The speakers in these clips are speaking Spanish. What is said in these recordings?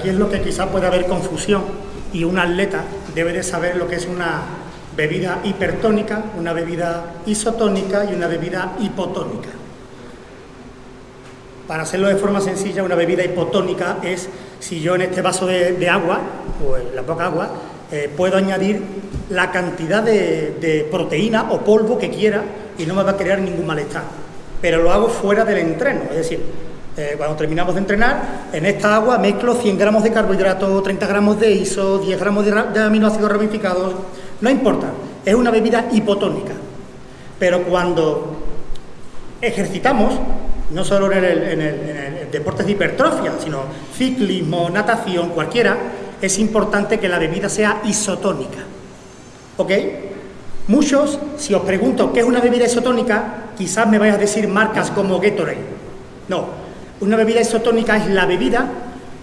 aquí es lo que quizá puede haber confusión y un atleta debe de saber lo que es una bebida hipertónica, una bebida isotónica y una bebida hipotónica. Para hacerlo de forma sencilla, una bebida hipotónica es si yo en este vaso de, agua, o en la poca agua, eh, puedo añadir la cantidad de, proteína o polvo que quiera y no me va a crear ningún malestar. Pero lo hago fuera del entreno, es decir, eh, cuando terminamos de entrenar, en esta agua mezclo 100 gramos de carbohidrato, 30 gramos de ISO, 10 gramos de aminoácidos ramificados, no importa, es una bebida hipotónica. Pero cuando ejercitamos, no solo en el, deportes de hipertrofia, sino ciclismo, natación, cualquiera, es importante que la bebida sea isotónica. ¿Ok? Muchos, si os pregunto qué es una bebida isotónica, quizás me vais a decir marcas como Gatorade. No, una bebida isotónica es la bebida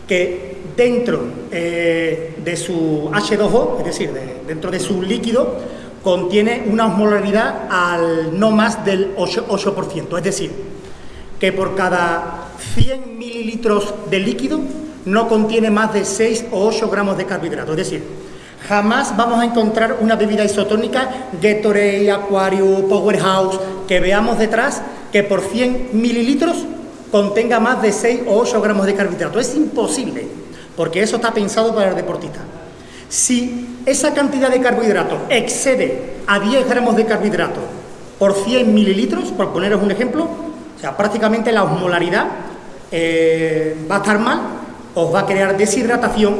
que dentro eh, de su H2O, es decir, dentro de su líquido, contiene una osmolaridad al no más del 8%, es decir, que por cada 100 mililitros de líquido no contiene más de 6 o 8 gramos de carbohidratos, es decir, jamás vamos a encontrar una bebida isotónica, Gatorade, Aquarius, Powerhouse, que veamos detrás que por 100 mililitros contenga más de 6 o 8 gramos de carbohidratos. Es imposible porque eso está pensado para el deportista. Si esa cantidad de carbohidratos excede a 10 gramos de carbohidratos por 100 mililitros, por poneros un ejemplo, o sea, prácticamente la osmolaridad eh, va a estar mal, os va a crear deshidratación,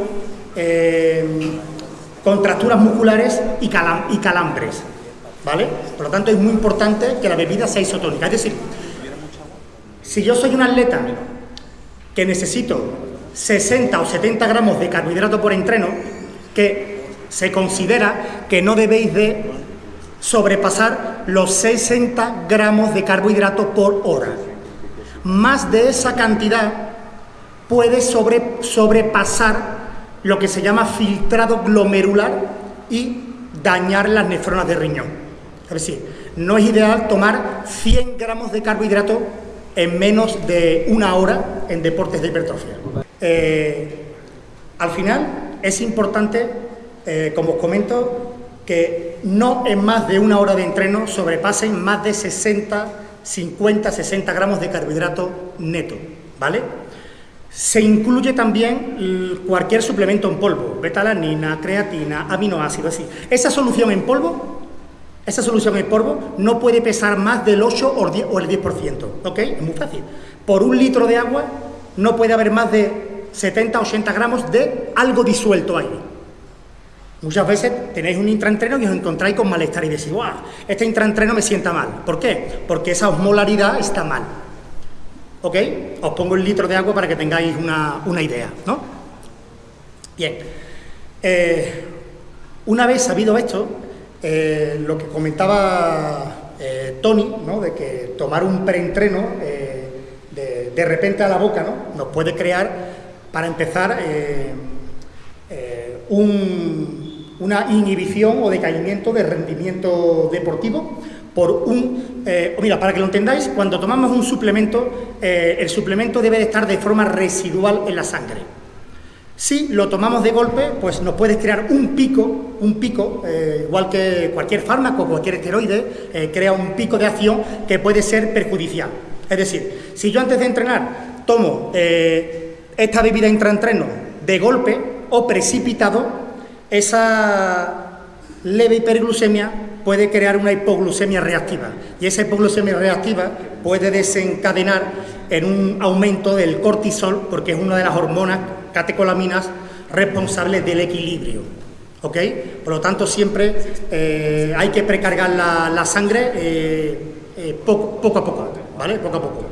eh, contracturas musculares y, y calambres, ¿vale? Por lo tanto, es muy importante que la bebida sea isotónica. Es decir, si yo soy un atleta que necesito 60 o 70 gramos de carbohidrato por entreno, que se considera que no debéis de sobrepasar los 60 gramos de carbohidrato por hora. Más de esa cantidad puede sobrepasar lo que se llama filtrado glomerular y dañar las nefronas de riñón. Es decir, no es ideal tomar 100 gramos de carbohidrato en menos de una hora en deportes de hipertrofia. Eh, al final es importante, eh, como os comento, que no en más de una hora de entreno sobrepasen más de 60, 50, 60 gramos de carbohidrato neto, ¿vale? Se incluye también cualquier suplemento en polvo, betalanina, creatina, aminoácidos, así. Esa solución en polvo esa solución en polvo no puede pesar más del 8 o el 10%, ¿ok? Es muy fácil. Por un litro de agua no puede haber más de 70 80 gramos de algo disuelto ahí. Muchas veces tenéis un intraentreno y os encontráis con malestar y decís, ¡guau! Este intraentreno me sienta mal. ¿Por qué? Porque esa osmolaridad está mal. ¿Ok? Os pongo el litro de agua para que tengáis una, idea, ¿no? Bien. Eh, una vez sabido esto, eh, lo que comentaba eh, Tony, ¿no? de que tomar un preentreno eh, de, repente a la boca ¿no? nos puede crear, para empezar, una inhibición o decaimiento de rendimiento deportivo por un... mira, para que lo entendáis, cuando tomamos un suplemento, el suplemento debe de estar de forma residual en la sangre. Si lo tomamos de golpe, pues nos puede crear un pico, un pico, eh, igual que cualquier fármaco, cualquier esteroide, eh, crea un pico de acción que puede ser perjudicial. Es decir, si yo antes de entrenar tomo eh, esta bebida intraentreno de golpe o precipitado, esa leve hiperglucemia puede crear una hipoglucemia reactiva y esa hipoglucemia reactiva puede desencadenar en un aumento del cortisol porque es una de las hormonas catecolaminas responsables del equilibrio. ¿Ok? Por lo tanto, siempre eh, hay que precargar la, sangre eh, eh, poco, a poco, ¿vale? Poco a poco.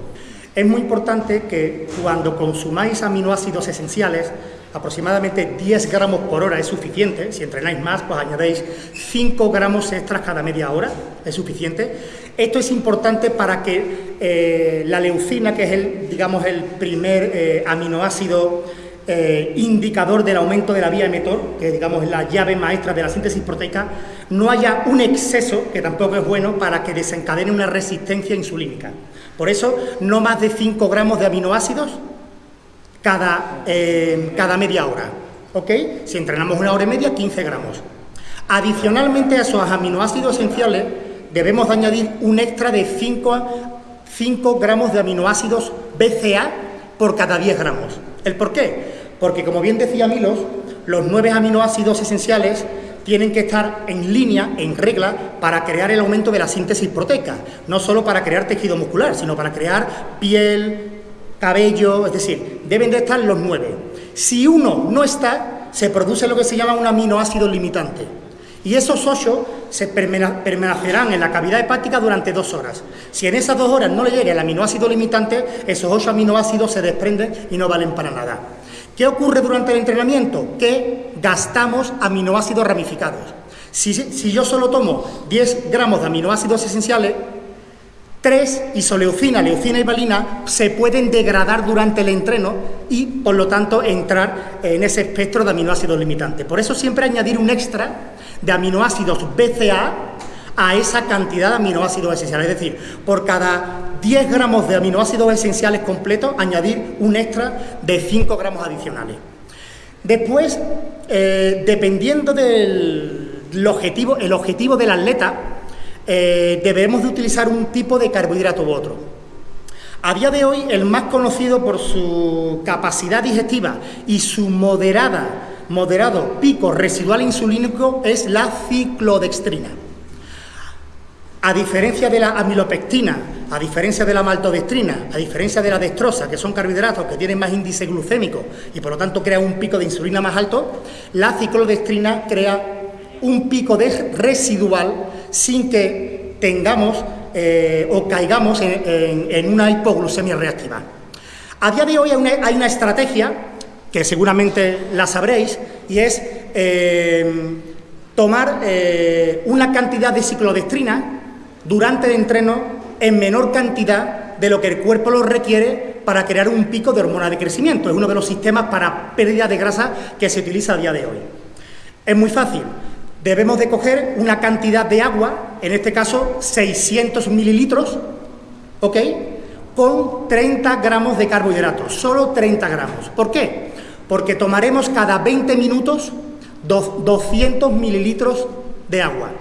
Es muy importante que cuando consumáis aminoácidos esenciales, aproximadamente 10 gramos por hora es suficiente, si entrenáis más, pues añadéis 5 gramos extras cada media hora, es suficiente. Esto es importante para que la leucina, que es el, digamos, el primer aminoácido eh, indicador del aumento de la vía emetor, que digamos es la llave maestra de la síntesis proteica, no haya un exceso, que tampoco es bueno, para que desencadene una resistencia insulínica. Por eso, no más de 5 gramos de aminoácidos cada, eh, cada media hora. ¿Ok? Si entrenamos una hora y media, 15 gramos. Adicionalmente a esos aminoácidos esenciales, debemos añadir un extra de 5, 5 gramos de aminoácidos BCA por cada 10 gramos. ¿El por qué? Porque, como bien decía Milos, los 9 aminoácidos esenciales tienen que estar en línea, en regla, para crear el aumento de la síntesis proteica, no solo para crear tejido muscular, sino para crear piel, cabello, es decir, deben de estar los nueve. Si uno no está, se produce lo que se llama un aminoácido limitante. Y esos ocho se permanecerán en la cavidad hepática durante dos horas. Si en esas dos horas no le llega el aminoácido limitante, esos ocho aminoácidos se desprenden y no valen para nada. ¿Qué ocurre durante el entrenamiento? Que gastamos aminoácidos ramificados. Si, yo solo tomo 10 gramos de aminoácidos esenciales, 3, isoleucina, leucina y valina, se pueden degradar durante el entreno y, por lo tanto, entrar en ese espectro de aminoácidos limitantes. Por eso siempre añadir un extra de aminoácidos BCA a esa cantidad de aminoácidos esenciales. Es decir, por cada 10 gramos de aminoácidos esenciales completos, añadir un extra de 5 gramos adicionales. Después, eh, dependiendo del objetivo, el objetivo del atleta, eh, debemos de utilizar un tipo de carbohidrato u otro. A día de hoy, el más conocido por su capacidad digestiva y su moderada, moderado pico residual insulínico es la ciclodextrina. A diferencia de la amilopectina, a diferencia de la maltodextrina, a diferencia de la dextrosa, que son carbohidratos que tienen más índice glucémico y por lo tanto crean un pico de insulina más alto, la ciclodextrina crea un pico de residual sin que tengamos eh, o caigamos en, una hipoglucemia reactiva. A día de hoy hay una, estrategia, que seguramente la sabréis, y es eh, tomar eh, una cantidad de ciclodextrina durante el entreno en menor cantidad de lo que el cuerpo lo requiere para crear un pico de hormona de crecimiento. Es uno de los sistemas para pérdida de grasa que se utiliza a día de hoy. Es muy fácil debemos de coger una cantidad de agua, en este caso 600 mililitros, ¿ok? Con 30 gramos de carbohidratos, solo 30 gramos. ¿Por qué? Porque tomaremos cada 20 minutos 200 mililitros de agua.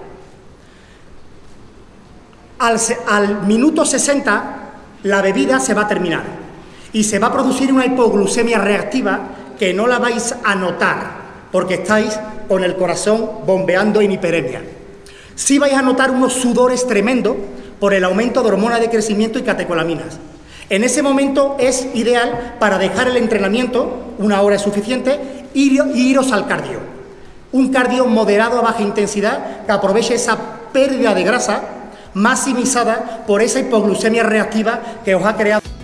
Al, minuto 60 la bebida se va a terminar y se va a producir una hipoglucemia reactiva que no la vais a notar porque estáis con el corazón bombeando en hiperemia. Sí vais a notar unos sudores tremendos por el aumento de hormonas de crecimiento y catecolaminas. En ese momento es ideal para dejar el entrenamiento, una hora es suficiente, y iros al cardio. Un cardio moderado a baja intensidad que aproveche esa pérdida de grasa maximizada por esa hipoglucemia reactiva que os ha creado.